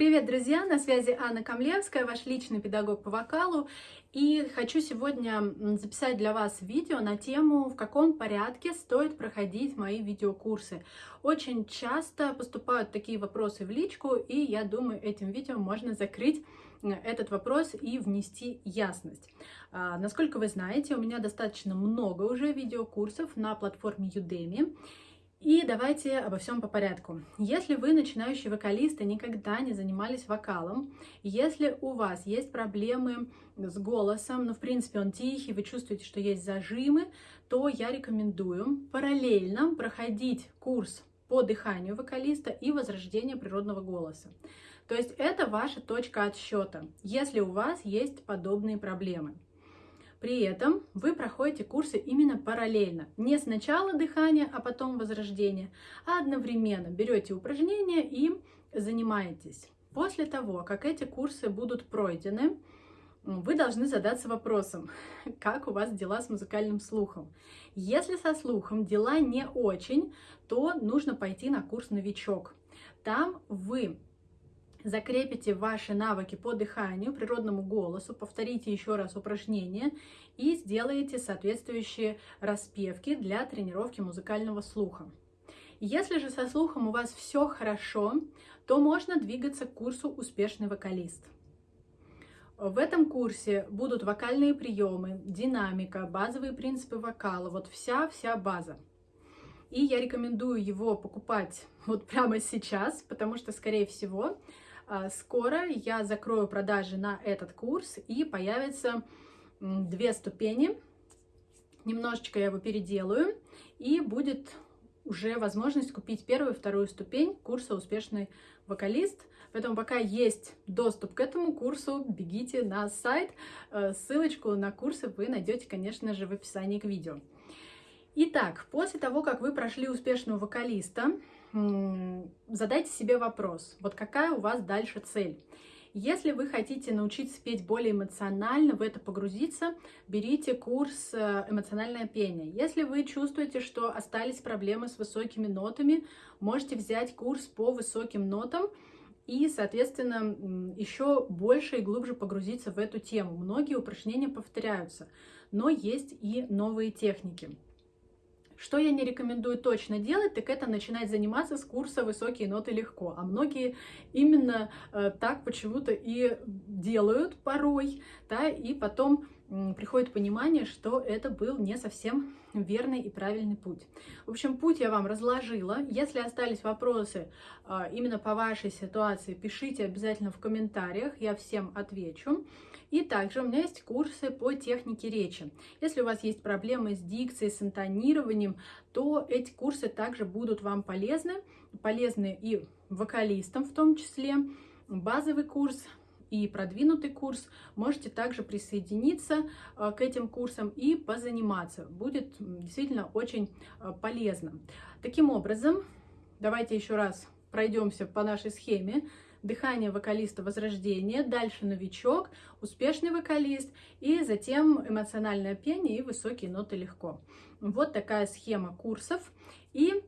Привет, друзья! На связи Анна Камлевская, ваш личный педагог по вокалу. И хочу сегодня записать для вас видео на тему, в каком порядке стоит проходить мои видеокурсы. Очень часто поступают такие вопросы в личку, и я думаю, этим видео можно закрыть этот вопрос и внести ясность. А, насколько вы знаете, у меня достаточно много уже видеокурсов на платформе Udemy. И давайте обо всем по порядку. Если вы начинающий вокалист и никогда не занимались вокалом, если у вас есть проблемы с голосом, ну, в принципе, он тихий, вы чувствуете, что есть зажимы, то я рекомендую параллельно проходить курс по дыханию вокалиста и возрождение природного голоса. То есть это ваша точка отсчета, если у вас есть подобные проблемы. При этом вы проходите курсы именно параллельно. Не сначала дыхание, а потом возрождение, а одновременно берете упражнения и занимаетесь. После того, как эти курсы будут пройдены, вы должны задаться вопросом, как у вас дела с музыкальным слухом. Если со слухом дела не очень, то нужно пойти на курс «Новичок». Там вы закрепите ваши навыки по дыханию, природному голосу, повторите еще раз упражнение и сделаете соответствующие распевки для тренировки музыкального слуха. Если же со слухом у вас все хорошо, то можно двигаться к курсу «Успешный вокалист». В этом курсе будут вокальные приемы, динамика, базовые принципы вокала, вот вся-вся база. И я рекомендую его покупать вот прямо сейчас, потому что, скорее всего, скоро я закрою продажи на этот курс и появятся две ступени. Немножечко я его переделаю и будет уже возможность купить первую и вторую ступень курса «Успешный вокалист». Поэтому пока есть доступ к этому курсу, бегите на сайт. Э, ссылочку на курсы вы найдете, конечно же, в описании к видео. Итак, после того, как вы прошли успешного вокалиста, задайте себе вопрос, вот какая у вас дальше цель? Если вы хотите научиться петь более эмоционально, в это погрузиться, берите курс э, «Эмоциональное пение». Если вы чувствуете, что остались проблемы с высокими нотами, можете взять курс по высоким нотам и, соответственно, еще больше и глубже погрузиться в эту тему. Многие упражнения повторяются, но есть и новые техники. Что я не рекомендую точно делать, так это начинать заниматься с курса «Высокие ноты легко». А многие именно э, так почему-то и делают порой, да, и потом приходит понимание, что это был не совсем верный и правильный путь. В общем, путь я вам разложила. Если остались вопросы э, именно по вашей ситуации, пишите обязательно в комментариях, я всем отвечу. И также у меня есть курсы по технике речи. Если у вас есть проблемы с дикцией, с интонированием, то эти курсы также будут вам полезны. Полезны и вокалистам в том числе. Базовый курс и продвинутый курс, можете также присоединиться э, к этим курсам и позаниматься. Будет действительно очень э, полезно. Таким образом, давайте еще раз пройдемся по нашей схеме дыхание вокалиста возрождение, дальше новичок, успешный вокалист и затем эмоциональное пение и высокие ноты легко. Вот такая схема курсов. И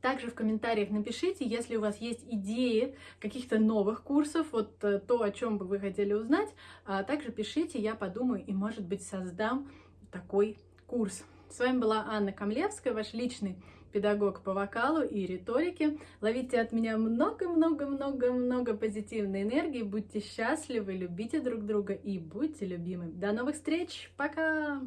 также в комментариях напишите, если у вас есть идеи каких-то новых курсов, вот э, то, о чем бы вы хотели узнать, а также пишите, я подумаю и, может быть, создам такой курс. С вами была Анна Камлевская, ваш личный педагог по вокалу и риторике. Ловите от меня много-много-много-много позитивной энергии. Будьте счастливы, любите друг друга и будьте любимы. До новых встреч. Пока!